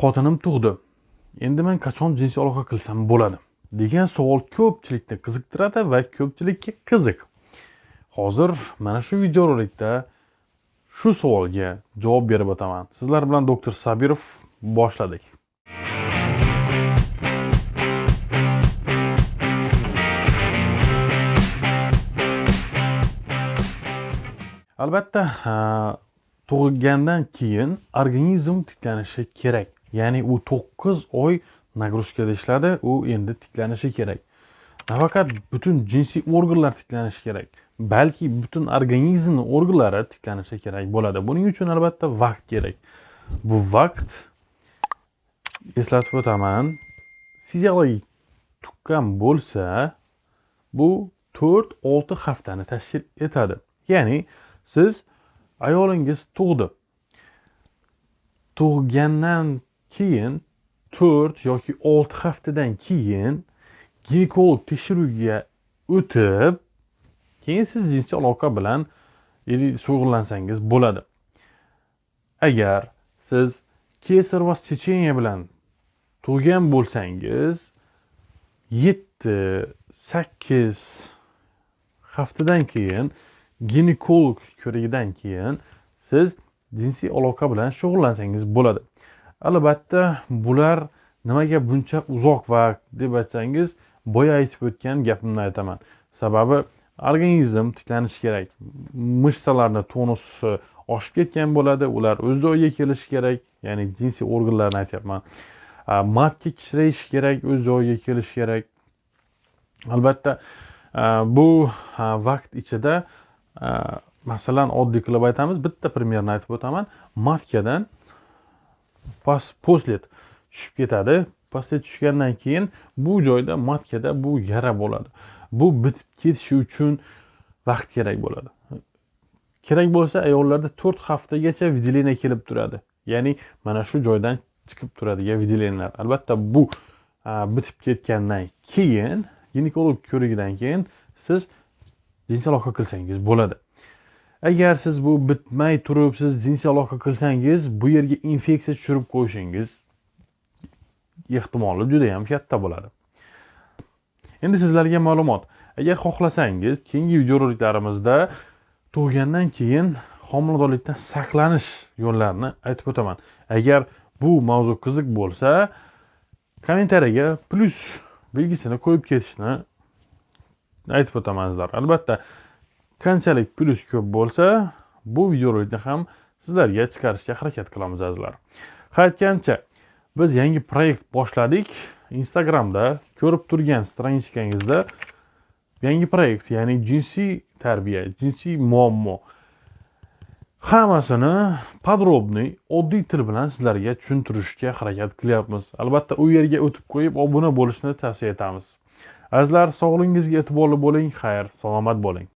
xotinim tug'di. Endi men qachon jinsiy aloqa qilsam bo'ladi? degan savol ko'pchilikni qiziqtiradi va ko'pchilikka qiziq. Hozir mana shu videorolikda shu savolga javob berib o'taman. Sizlar bilan doktor sabirov boshladik. Albatta tug'ilgandan keyin organizm tiklanishi kerak. Ya'ni u 9 oy nagruzkada ishladi u endi tiklanishi kerak. Nafaqat butun jinsiy organlar tiklanishi kerak balki butun organizmni organlari tiklanishi kerak bo'ladi. Buning uchun albatta vaqt kerak. Bu vaqt eslatib o'taman fiziologik tuqqan bo'lsa bu to'rt olti haftani tashkil etadi. Ya'ni siz ayolingiz tug'di. Tug'gandan keyin to'rt yoki olti haftadan keyin ginekolog tekshiruviga o'tib keyin siz jinsiy aloqa bilan shug'ullansangiz bo'ladi. Agar siz kesar va сечение bilan tug'gan bo'lsangiz yetti sakkiz haftadan keyin ginekolog ko'rigidan keyin siz jinsiy aloqa bilan shug'ullansangiz bo'ladi. Albatta bular nimaga buncha uzoq vaqt deb aytsangiz boya aytib o'tgan gapimni aytaman. Sababi organizm tiklanishi kerak mishsalarni tonusi oshib ketgan bo'ladi ular o'z joyiga kelishi kerak ya'ni jinsiy organlarni aytyapman. Matka kichrayishi kerak o'z joyiga kelishi kerak. Albatta bu vaqt ichida masalan oddiy qilib aytamiz bitta primerni aytib o'taman matkadan past postlet tushib ketadi. Poslet tushgandan keyin bu joyda matkada bu yara bo'ladi. Bu bitib ketishi uchun vaqt kerak bo'ladi. Kerak bo'lsa ayollarda to'rt haftagacha выделение kelib turadi. Ya'ni mana shu joydan chiqib turadigan выделениyalar albatta bu bitib ketgandan keyin ginekolog ko'rigidan keyin siz jinsiy aloqa qilsangiz bo'ladi. Agar siz bu bitmay turib siz jinsiy aloqa qilsangiz bu yerga infeksiya tushirib qo'yishingiz ehtimoli juda yam katta bo'ladi. Endi sizlarga ma'lumot. Agar xohlasangiz keyingi videoroliklarimizda tug'gandan keyin homiladorlikdan saqlanish yo'llarini aytib o'taman. Agar bu mavzu qiziq bo'lsa kommentariyaga plyus belgisini qo'yib ketishni aytib o'taman sizlarga albatta qanchalik plyus ko'p bo'lsa bu videorolikni ham sizlarga chiqarishga harakat qilamiz azizlar. Qaytgancha, biz yangi proyekt boshladik. Instagramda ko'rib turgan stranichkangizda yangi proyekt ya'ni jinsiy tarbiya jinsiy muammo. Hammasini подробный oddiy til bilan sizlarga tushuntirishga harakat qilyapmiz. Albatta u yerga o'tib qo'yib obuna bo'lishni tavsiya etamiz. Azizlar sog'lig'ingizga e'tiborli bo'ling xayr salomat bo'ling.